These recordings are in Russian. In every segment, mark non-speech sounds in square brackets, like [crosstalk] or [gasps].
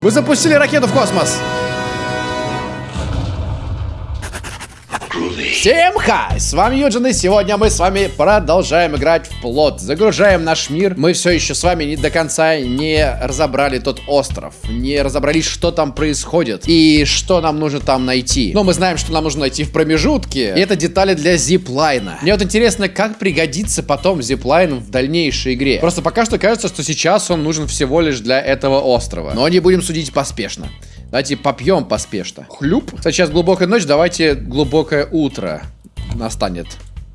Вы запустили ракету в космос! Всем хай! С вами Юджин, и сегодня мы с вами продолжаем играть в плот. Загружаем наш мир. Мы все еще с вами не до конца не разобрали тот остров. Не разобрались, что там происходит и что нам нужно там найти. Но мы знаем, что нам нужно найти в промежутке. И это детали для зиплайна. Мне вот интересно, как пригодится потом зиплайн в дальнейшей игре. Просто пока что кажется, что сейчас он нужен всего лишь для этого острова. Но не будем судить поспешно. Давайте попьем поспешно. Хлюп. Кстати, сейчас глубокая ночь, давайте глубокое утро настанет.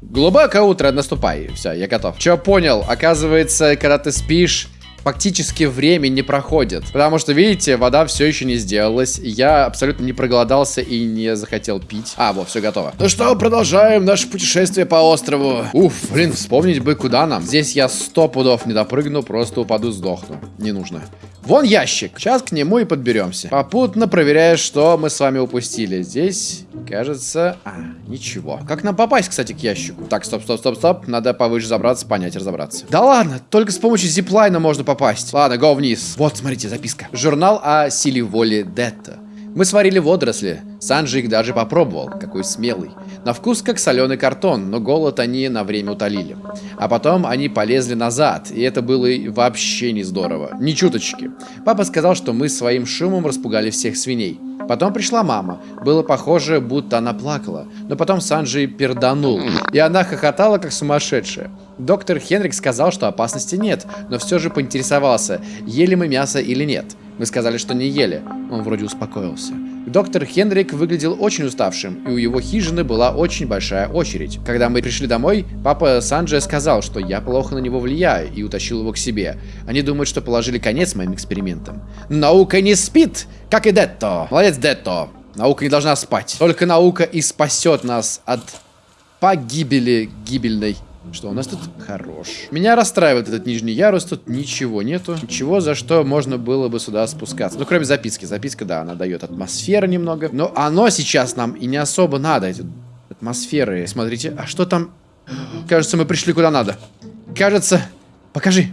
Глубокое утро, наступай. Все, я готов. Че понял? Оказывается, когда ты спишь, фактически время не проходит. Потому что, видите, вода все еще не сделалась. Я абсолютно не проголодался и не захотел пить. А, вот, все готово. Ну что, продолжаем наше путешествие по острову. Уф, блин, вспомнить бы, куда нам. Здесь я сто пудов не допрыгну, просто упаду, сдохну. Не нужно. Вон ящик. Сейчас к нему и подберемся. Попутно проверяя, что мы с вами упустили. Здесь, кажется... А, ничего. Как нам попасть, кстати, к ящику? Так, стоп, стоп, стоп, стоп. Надо повыше забраться, понять, разобраться. Да ладно, только с помощью зиплайна можно попасть. Ладно, го вниз. Вот, смотрите, записка. Журнал о силе воли Детта. Мы сварили водоросли. Санджи их даже попробовал. Какой смелый. На вкус как соленый картон, но голод они на время утолили. А потом они полезли назад, и это было вообще не здорово. Ни чуточки. Папа сказал, что мы своим шумом распугали всех свиней. Потом пришла мама. Было похоже, будто она плакала. Но потом Санджи перданул. И она хохотала, как сумасшедшая. Доктор Хенрик сказал, что опасности нет, но все же поинтересовался, ели мы мясо или нет. Мы сказали, что не ели. Он вроде успокоился. Доктор Хенрик выглядел очень уставшим, и у его хижины была очень большая очередь. Когда мы пришли домой, папа Санджи сказал, что я плохо на него влияю, и утащил его к себе. Они думают, что положили конец моим экспериментам. Наука не спит, как и Детто. Молодец, Детто. Наука не должна спать. Только наука и спасет нас от погибели гибельной. Что у нас тут? Хорош. Меня расстраивает этот нижний ярус. Тут ничего нету. Ничего, за что можно было бы сюда спускаться. Ну, кроме записки. Записка, да, она дает атмосферу немного. Но оно сейчас нам и не особо надо. Эти атмосферы. Смотрите, а что там? Кажется, мы пришли куда надо. Кажется... Покажи.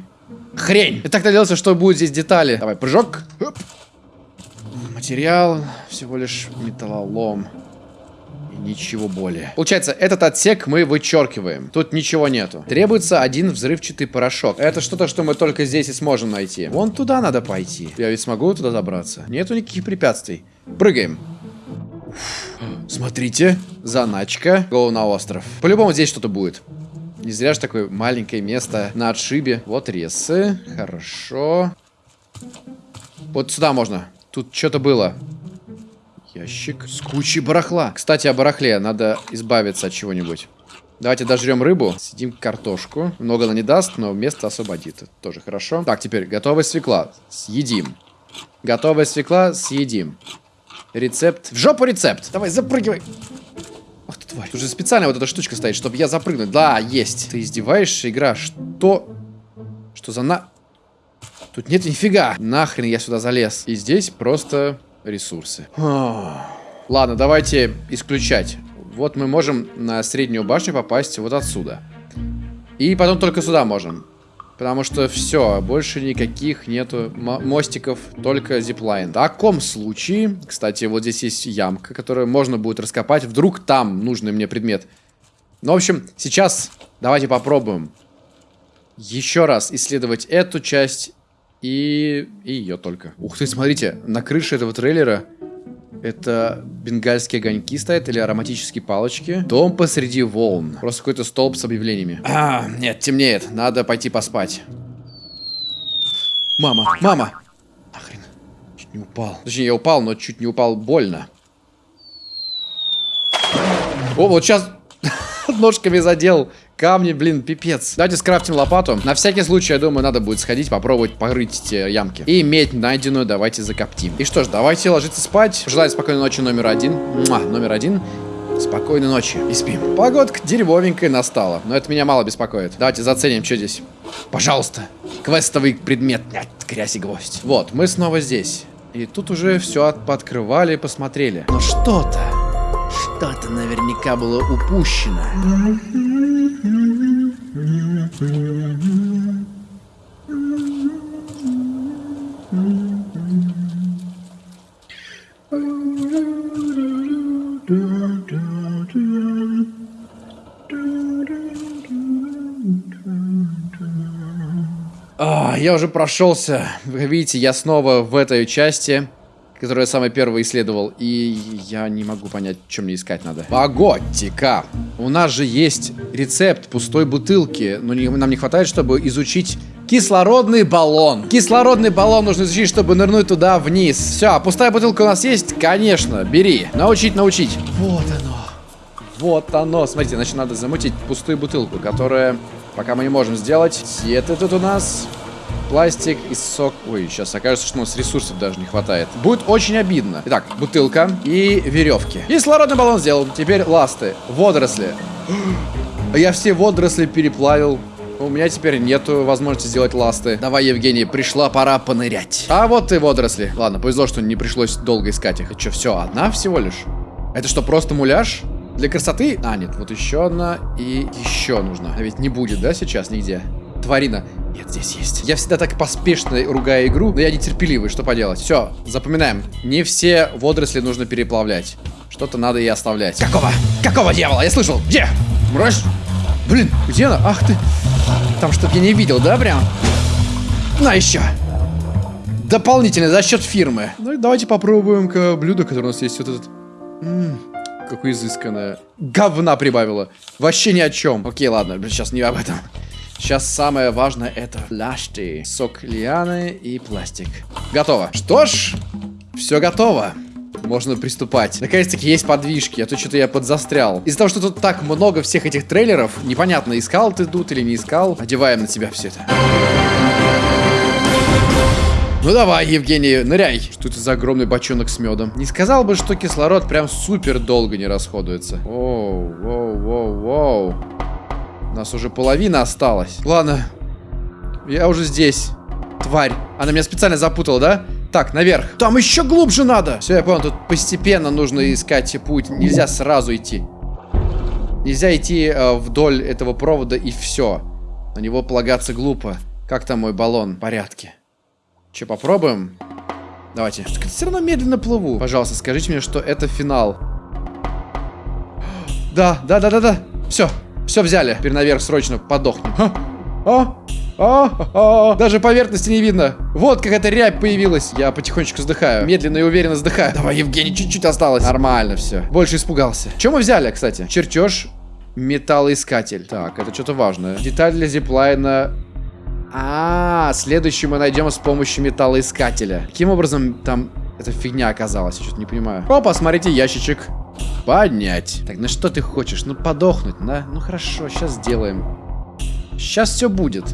Хрень. Я так надеялся, что будет здесь детали. Давай, прыжок. Оп. Материал. Всего лишь металлолом. Ничего более. Получается, этот отсек мы вычеркиваем. Тут ничего нету. Требуется один взрывчатый порошок. Это что-то, что мы только здесь и сможем найти. Вон туда надо пойти. Я ведь смогу туда добраться. Нету никаких препятствий. Прыгаем. Смотрите, заначка. Go на остров. По-любому здесь что-то будет. Не зря же такое маленькое место на отшибе. Вот ресы. Хорошо. Вот сюда можно. Тут что-то было. Ящик с кучей барахла. Кстати, о барахле. Надо избавиться от чего-нибудь. Давайте дожрем рыбу. Сидим картошку. Много она не даст, но место освободит. Тоже хорошо. Так, теперь готовая свекла. Съедим. Готовая свекла. Съедим. Рецепт. В жопу рецепт. Давай, запрыгивай. Ах ты тварь. Тут же специально вот эта штучка стоит, чтобы я запрыгнул. Да, есть. Ты издеваешься, игра? Что? Что за на... Тут нет нифига. Нахрен я сюда залез. И здесь просто ресурсы. Ладно, давайте исключать. Вот мы можем на среднюю башню попасть вот отсюда. И потом только сюда можем. Потому что все, больше никаких нету мостиков, только зиплайн. В таком случае, кстати, вот здесь есть ямка, которую можно будет раскопать. Вдруг там нужный мне предмет. Ну, в общем, сейчас давайте попробуем еще раз исследовать эту часть и, и ее только. Ух ты, смотрите, на крыше этого трейлера это бенгальские огоньки стоят или ароматические палочки. Дом посреди волн. Просто какой-то столб с объявлениями. А, нет, темнеет. Надо пойти поспать. Мама, мама! Нахрен. Чуть не упал. Точнее, я упал, но чуть не упал больно. О, вот сейчас [laughs] ножками задел. Камни, блин, пипец. Давайте скрафтим лопату. На всякий случай, я думаю, надо будет сходить, попробовать порыть те ямки. И медь найденную давайте закоптим. И что ж, давайте ложиться спать. Желаю спокойной ночи номер один. Муа, номер один. Спокойной ночи и спим. Погодка дерьмовенькая настала, но это меня мало беспокоит. Давайте заценим, что здесь. Пожалуйста, квестовый предмет. Нет, грязь и гвоздь. Вот, мы снова здесь. И тут уже все пооткрывали и посмотрели. Но что-то, что-то наверняка было упущено. А, я уже прошелся. Вы видите, я снова в этой части, которую я самый первый исследовал. И я не могу понять, что мне искать надо. Погодьте-ка. У нас же есть рецепт пустой бутылки. Но не, нам не хватает, чтобы изучить кислородный баллон. Кислородный баллон нужно изучить, чтобы нырнуть туда вниз. Все, а пустая бутылка у нас есть? Конечно, бери. Научить, научить. Вот оно. Вот оно. Смотрите, значит, надо замутить пустую бутылку, которая пока мы не можем сделать. И это тут у нас пластик и сок. Ой, сейчас окажется, что у нас ресурсов даже не хватает. Будет очень обидно. Итак, бутылка и веревки. Кислородный баллон сделал. Теперь ласты. Водоросли. [gasps] Я все водоросли переплавил. У меня теперь нету возможности сделать ласты. Давай, Евгений, пришла пора понырять. А вот и водоросли. Ладно, повезло, что не пришлось долго искать их. Это что, все, одна всего лишь? Это что, просто муляж? Для красоты? А, нет, вот еще одна и еще нужна. А ведь не будет, да, сейчас нигде? Тварина. Нет, здесь есть. Я всегда так поспешно ругаю игру, но я нетерпеливый, что поделать. Все, запоминаем. Не все водоросли нужно переплавлять. Что-то надо и оставлять. Какого? Какого дьявола? Я слышал. Где? Мразь? Блин, где она? Ах ты. Там что-то я не видел, да, прям? На еще. Дополнительно за счет фирмы. Ну и давайте попробуем-ка блюдо, которое у нас есть. Вот этот... М -м, какое изысканное. Говна прибавила. Вообще ни о чем. Окей, ладно, сейчас не об этом. Сейчас самое важное это фляшки, сок лианы и пластик. Готово. Что ж, все готово. Можно приступать. Наконец-таки есть подвижки, а то что-то я подзастрял. Из-за того, что тут так много всех этих трейлеров, непонятно, искал ты тут или не искал. Одеваем на тебя все это. Ну давай, Евгений, ныряй. Что это за огромный бочонок с медом? Не сказал бы, что кислород прям супер долго не расходуется. Оу, воу, воу, воу. У нас уже половина осталась. Ладно. Я уже здесь. Тварь. Она меня специально запутала, да? Так, наверх. Там еще глубже надо. Все, я понял. Тут постепенно нужно искать путь. Нельзя сразу идти. Нельзя идти э, вдоль этого провода и все. На него полагаться глупо. Как там мой баллон? В порядке. Че, попробуем? Давайте. Все равно медленно плыву. Пожалуйста, скажите мне, что это финал. [gasps] Да, да, да, да, да. Все, все взяли. Теперь наверх срочно подохнем. А, а, а, а, Даже поверхности не видно. Вот как эта рябь появилась. Я потихонечку вздыхаю. Медленно и уверенно вздыхаю. Давай, Евгений, чуть-чуть осталось. Нормально все. Больше испугался. Чем мы взяли, кстати? Чертеж металлоискатель. Так, это что-то важное. Деталь для зиплайна. А, -а, а, следующий мы найдем с помощью металлоискателя. Каким образом там эта фигня оказалась? Я что-то не понимаю. О, посмотрите, ящичек. Поднять. Так, ну что ты хочешь? Ну подохнуть, да? Ну хорошо, сейчас сделаем. Сейчас все будет.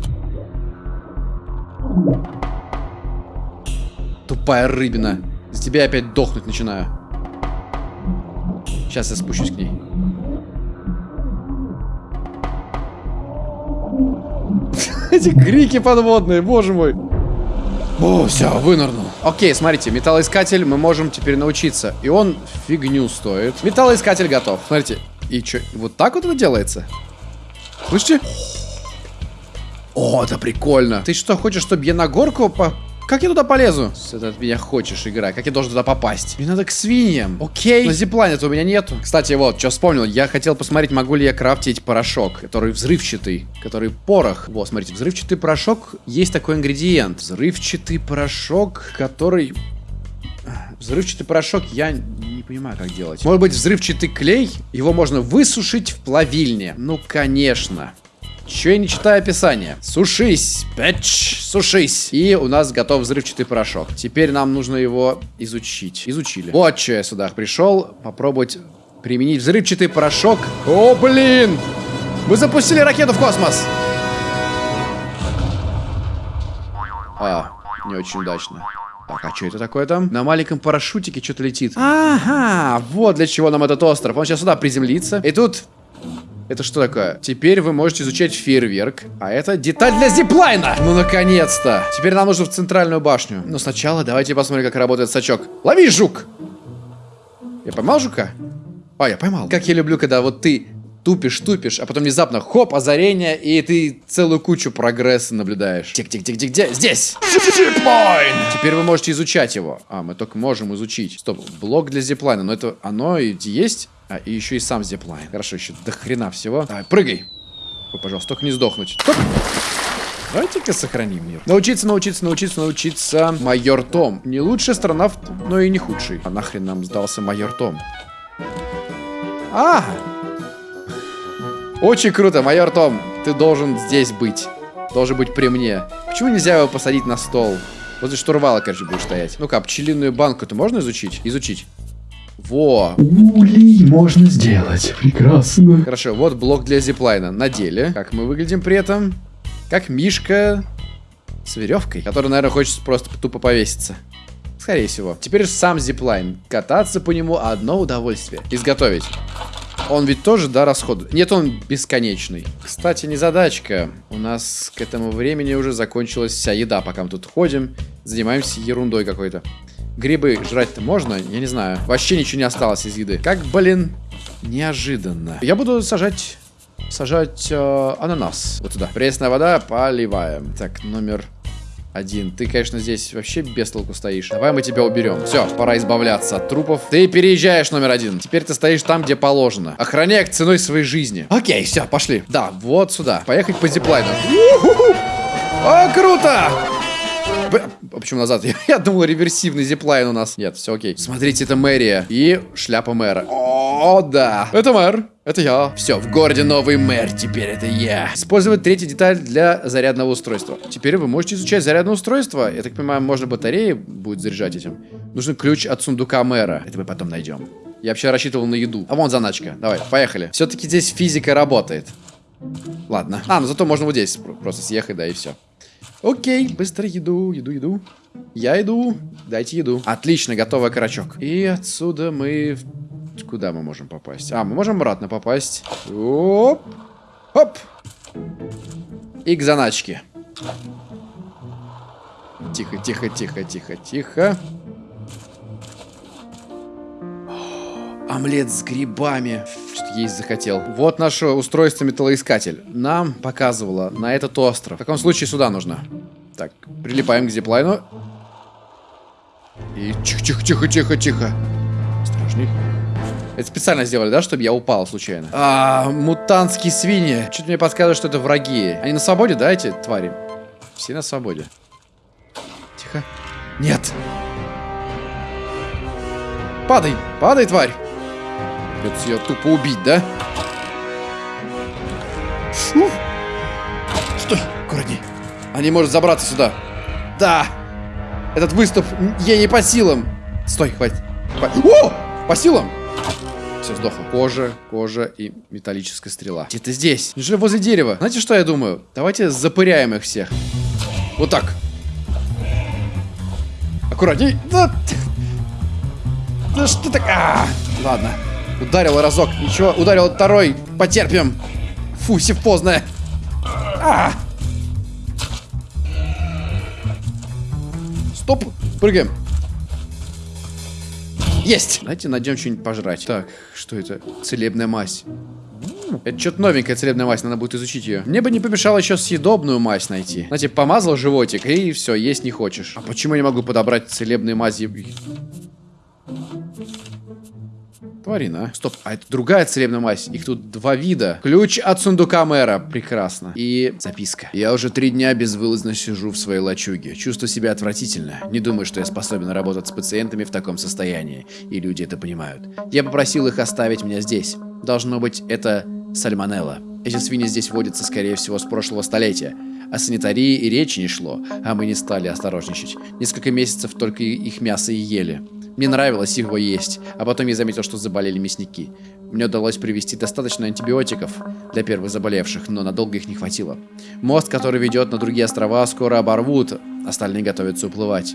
Тупая рыбина. За тебя опять дохнуть начинаю. Сейчас я спущусь к ней. [laughs] Эти крики подводные, боже мой. О, все, вынырнул. Окей, смотрите, металлоискатель мы можем теперь научиться. И он фигню стоит. Металлоискатель готов. Смотрите. И что, вот так вот это делается? Слышите? О, это прикольно. Ты что, хочешь, чтобы я на горку по как я туда полезу? Ты от меня хочешь, игра. Как я должен туда попасть? Мне надо к свиньям. Окей. Но зипланета у меня нету. Кстати, вот, что вспомнил. Я хотел посмотреть, могу ли я крафтить порошок, который взрывчатый, который порох. Вот, смотрите, взрывчатый порошок. Есть такой ингредиент. Взрывчатый порошок, который... Взрывчатый порошок я не понимаю, как делать. Может быть, взрывчатый клей? Его можно высушить в плавильне. Ну, конечно. Че я не читаю описание? Сушись, пэтч, сушись. И у нас готов взрывчатый порошок. Теперь нам нужно его изучить. Изучили. Вот что я сюда пришел. Попробовать применить взрывчатый порошок. О, блин! Мы запустили ракету в космос. А, не очень удачно. Так, а что это такое там? На маленьком парашютике что-то летит. Ага, вот для чего нам этот остров. Он сейчас сюда приземлится. И тут это что такое? Теперь вы можете изучать фейерверк. А это деталь для зиплайна! Ну, наконец-то! Теперь нам нужно в центральную башню. Но сначала давайте посмотрим, как работает сачок. Лови, жук! Я поймал жука? А, я поймал. Как я люблю, когда вот ты тупишь, тупишь, а потом внезапно хоп, озарение, и ты целую кучу прогресса наблюдаешь. Тик-тик-тик-тик, где? Здесь! Зиплайн! Теперь вы можете изучать его. А, мы только можем изучить. Стоп, блок для зиплайна, но это оно и есть? А, и еще и сам зиплайн. Хорошо, еще до хрена всего. Давай, прыгай. Ой, пожалуйста, только не сдохнуть. Стоп! Давайте-ка сохраним мир. Научиться, научиться, научиться, научиться. Майор Том. Не лучшая страна, но и не худший. А нахрен нам сдался майор Том? А! Очень круто, майор Том. Ты должен здесь быть. Должен быть при мне. Почему нельзя его посадить на стол? Возле штурвала, короче, будешь стоять. Ну-ка, пчелиную банку-то можно изучить? Изучить. Во! Улей можно сделать. Прекрасно. Хорошо, вот блок для зиплайна. На деле. Как мы выглядим при этом? Как Мишка с веревкой, который, наверное, хочет просто тупо повеситься. Скорее всего. Теперь сам зиплайн. Кататься по нему одно удовольствие. Изготовить. Он ведь тоже, да, расход? Нет, он бесконечный. Кстати, не задачка. У нас к этому времени уже закончилась вся еда, пока мы тут ходим. Занимаемся ерундой какой-то. Грибы жрать-то можно? Я не знаю. Вообще ничего не осталось из еды. Как, блин, неожиданно. Я буду сажать... Сажать э, ананас. Вот сюда. Пресная вода, поливаем. Так, номер один. Ты, конечно, здесь вообще без толку стоишь. Давай мы тебя уберем. Все, пора избавляться от трупов. Ты переезжаешь, номер один. Теперь ты стоишь там, где положено. Охраняй к ценой своей жизни. Окей, все, пошли. Да, вот сюда. Поехать по зиплайну. О, круто! А почему назад? [laughs] Я, думал, реверсивный зиплайн у нас. Нет, все окей. Смотрите, это мэрия. И шляпа мэра. О, да. Это мэр. Это я. Все, в городе новый мэр. Теперь это я. Использовать третью деталь для зарядного устройства. Теперь вы можете изучать зарядное устройство. Я так понимаю, можно батареи будет заряжать этим. Нужен ключ от сундука мэра. Это мы потом найдем. Я вообще рассчитывал на еду. А вон заначка. Давай, поехали. Все-таки здесь физика работает. Ладно. А, ну зато можно вот здесь просто съехать, да, и все. Окей, быстро еду, еду, еду. Я иду, дайте еду. Отлично, готовый карачок. И отсюда мы... Куда мы можем попасть? А, мы можем обратно попасть. Оп! Оп! И к заначке. Тихо, тихо, тихо, тихо, тихо. Омлет с грибами. Что-то есть захотел. Вот наше устройство металлоискатель. Нам показывало на этот остров. В таком случае сюда нужно. Так, прилипаем к зиплайну. И тихо-тихо-тихо-тихо-тихо. Осторожней. Это специально сделали, да, чтобы я упал случайно? А, мутантские свиньи. Что-то мне подсказывает, что это враги. Они на свободе, да, эти твари? Все на свободе. Тихо. Нет. Падай, падай, тварь. Придется ее тупо убить, да? Фу. Стой, аккуратней. Они может забраться сюда. Да. Этот выступ ей не по силам. Стой, хватит. О! По силам. Все, сдохло. Кожа, кожа и металлическая стрела. Где-то здесь. Неужели возле дерева? Знаете, что я думаю? Давайте запыряем их всех. Вот так. Аккуратней. Да, да что так? А, ладно. Ударил разок. Ничего, ударил второй. Потерпим. Фу, сифозная. А! Стоп. Прыгаем. Есть! Давайте найдем что-нибудь пожрать. Так, что это? Целебная мазь. Это что-то новенькая целебная мазь, надо будет изучить ее. Мне бы не помешало еще съедобную мазь найти. Знаете, помазал животик, и все, есть не хочешь. А почему я не могу подобрать целебные мази? Тварина. Стоп, а это другая целебная мазь. Их тут два вида. Ключ от сундука мэра. Прекрасно. И записка. Я уже три дня безвылазно сижу в своей лачуге. Чувствую себя отвратительно. Не думаю, что я способен работать с пациентами в таком состоянии. И люди это понимают. Я попросил их оставить меня здесь. Должно быть, это сальмонелла. Эти свиньи здесь водятся, скорее всего, с прошлого столетия. О санитарии и речи не шло, а мы не стали осторожничать. Несколько месяцев только их мясо и ели. Мне нравилось его есть, а потом я заметил, что заболели мясники. Мне удалось привезти достаточно антибиотиков для первых заболевших, но надолго их не хватило. Мост, который ведет на другие острова, скоро оборвут, остальные готовятся уплывать.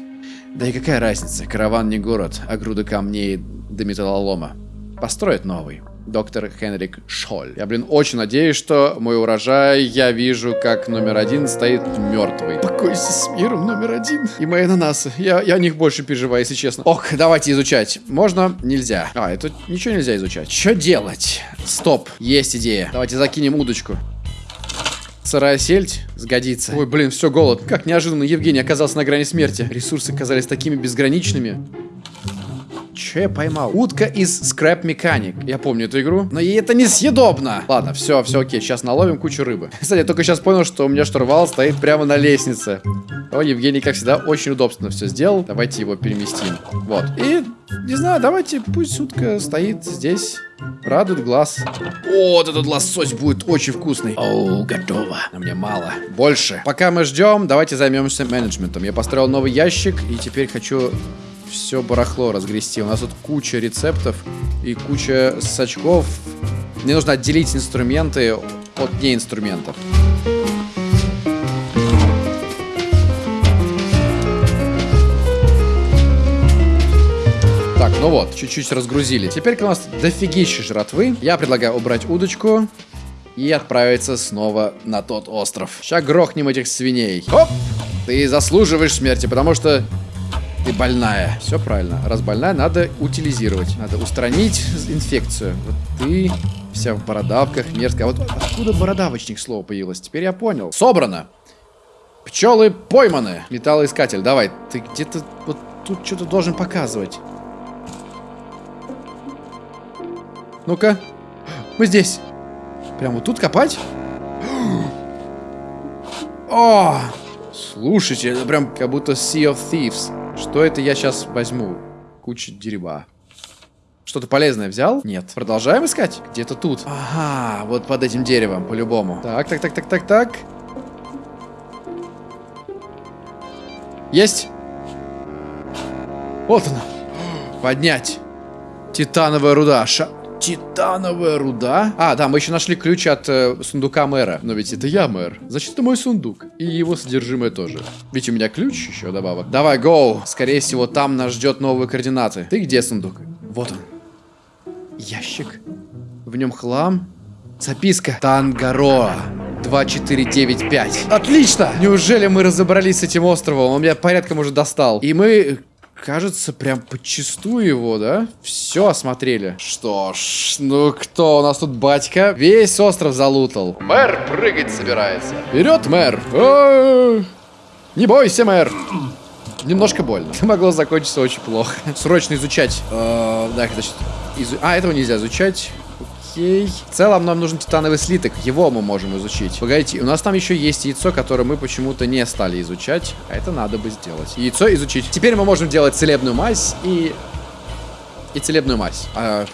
Да и какая разница, караван не город, а груды камней до металлолома. Построят новый доктор Хенрик Шоль. Я, блин, очень надеюсь, что мой урожай я вижу, как номер один стоит мертвый. Покойся с миром, номер один. И мои ананасы. Я, я о них больше переживаю, если честно. Ох, давайте изучать. Можно? Нельзя. А, это ничего нельзя изучать. Что делать? Стоп, есть идея. Давайте закинем удочку. Сырая сельдь сгодится. Ой, блин, все, голод. Как неожиданно Евгений оказался на грани смерти. Ресурсы казались такими безграничными. Что я поймал? Утка из Scrap Mechanic. Я помню эту игру, но ей это несъедобно. Ладно, все, все окей, сейчас наловим кучу рыбы. [laughs] Кстати, я только сейчас понял, что у меня штурвал стоит прямо на лестнице. О, Евгений, как всегда, очень удобно все сделал. Давайте его переместим. Вот. И, не знаю, давайте, пусть утка стоит здесь. Радует глаз. О, вот этот лосось будет очень вкусный. О, готово. Но мне мало. Больше. Пока мы ждем, давайте займемся менеджментом. Я построил новый ящик и теперь хочу все барахло разгрести. У нас тут куча рецептов и куча сачков. Мне нужно отделить инструменты от неинструментов. Так, ну вот, чуть-чуть разгрузили. Теперь у нас дофигища жратвы. Я предлагаю убрать удочку и отправиться снова на тот остров. Сейчас грохнем этих свиней. Хоп! Ты заслуживаешь смерти, потому что ты больная. Все правильно. Раз больная, надо утилизировать. Надо устранить инфекцию. Вот ты вся в бородавках, мерзкая. Вот откуда бородавочник слово появилось? Теперь я понял. Собрано. Пчелы пойманы. Металлоискатель, давай. Ты где-то вот тут что-то должен показывать. Ну-ка. Мы здесь. Прям вот тут копать? О! Слушайте, это прям как будто Sea of Thieves. Что это я сейчас возьму? Куча дерьма. Что-то полезное взял? Нет. Продолжаем искать? Где-то тут. Ага, вот под этим деревом, по-любому. Так, так, так, так, так, так. Есть. Вот она. Поднять. Титановая руда. Ша... Титановая руда? А, да, мы еще нашли ключ от э, сундука мэра. Но ведь это я мэр. Значит, это мой сундук. И его содержимое тоже. Ведь у меня ключ еще добавок. Давай, гоу. Скорее всего, там нас ждет новые координаты. Ты где сундук? Вот он. Ящик. В нем хлам. Записка. Тангароа. 2495. Отлично! Неужели мы разобрались с этим островом? Он меня порядком уже достал. И мы кажется, прям подчистую его, да? Все осмотрели. Что ж, ну кто у нас тут батька? Весь остров залутал. Мэр прыгать собирается. Вперед, мэр! А -а -а. Не бойся, мэр! Немножко больно. Это могло закончиться очень плохо. Срочно изучать. Э, да, значит, изу... А, этого нельзя изучать. Окей. В целом нам нужен титановый слиток. Его мы можем изучить. Погодите, у нас там еще есть яйцо, которое мы почему-то не стали изучать. А это надо бы сделать. Яйцо изучить. Теперь мы можем делать целебную мазь и... И целебную мазь. А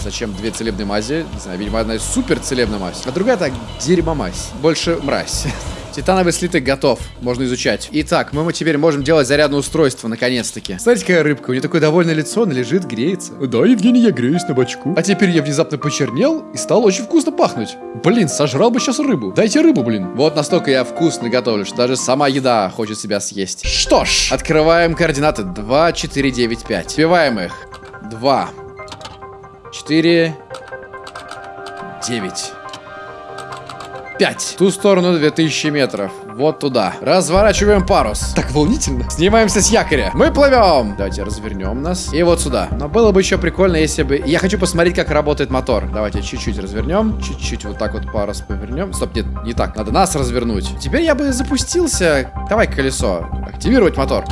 зачем две целебные мази? Не знаю, видимо, одна супер целебная мазь. А другая так, дерьмомазь. Больше мразь. [laughs] Титановый слиток готов. Можно изучать. Итак, мы теперь можем делать зарядное устройство, наконец-таки. Смотрите, какая рыбка. У нее такое довольное лицо, она лежит, греется. Да, Евгений, я греюсь на бочку. А теперь я внезапно почернел и стал очень вкусно пахнуть. Блин, сожрал бы сейчас рыбу. Дайте рыбу, блин. Вот настолько я вкусно готовлю, что даже сама еда хочет себя съесть. Что ж, открываем координаты. 2, 4, 9, 5. Вбиваем их. 2, 4, 9. 5. Ту сторону 2000 метров. Вот туда. Разворачиваем парус. Так волнительно. Снимаемся с якоря. Мы плывем. Давайте развернем нас. И вот сюда. Но было бы еще прикольно, если бы... Я хочу посмотреть, как работает мотор. Давайте чуть-чуть развернем. Чуть-чуть вот так вот парус повернем. Стоп, нет, не так. Надо нас развернуть. Теперь я бы запустился. Давай колесо. Активировать мотор.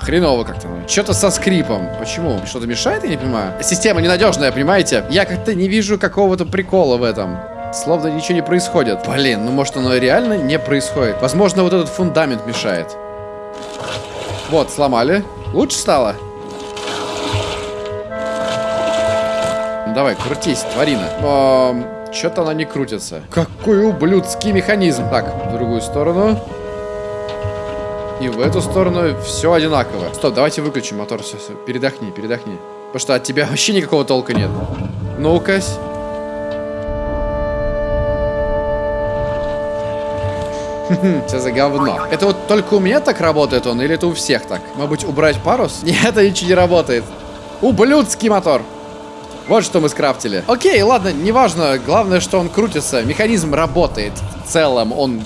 Хреново как-то. Что-то со скрипом. Почему? Что-то мешает, я не понимаю. Система ненадежная, понимаете? Я как-то не вижу какого-то прикола в этом. Словно ничего не происходит. Блин, ну может оно реально не происходит. Возможно, вот этот фундамент мешает. Вот, сломали. Лучше стало? Ну, давай, крутись, тварина. Что-то она не крутится. Какой ублюдский механизм. Так, в другую сторону. И в эту сторону все одинаково. Стоп, давайте выключим мотор. Все, все. Передохни, передохни. Потому что от тебя [laughs] вообще никакого толка нет. Ну-ка. [laughs] Что за говно? Это вот только у меня так работает он, или это у всех так? Может быть, убрать парус? [laughs] Нет, это ничего не работает. Ублюдский мотор. Вот что мы скрафтили. Окей, ладно, неважно. Главное, что он крутится. Механизм работает. В целом, он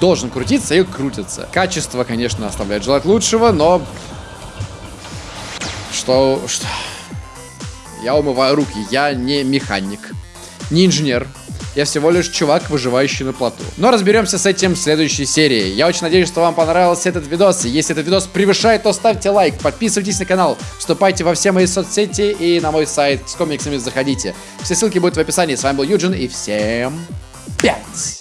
должен крутиться и крутится. Качество, конечно, оставляет желать лучшего, но... Что... Что... Я умываю руки, я не механик, не инженер. Я всего лишь чувак, выживающий на плоту. Но разберемся с этим в следующей серии. Я очень надеюсь, что вам понравился этот видос. Если этот видос превышает, то ставьте лайк, подписывайтесь на канал, вступайте во все мои соцсети и на мой сайт с комиксами заходите. Все ссылки будут в описании. С вами был Юджин и всем пять!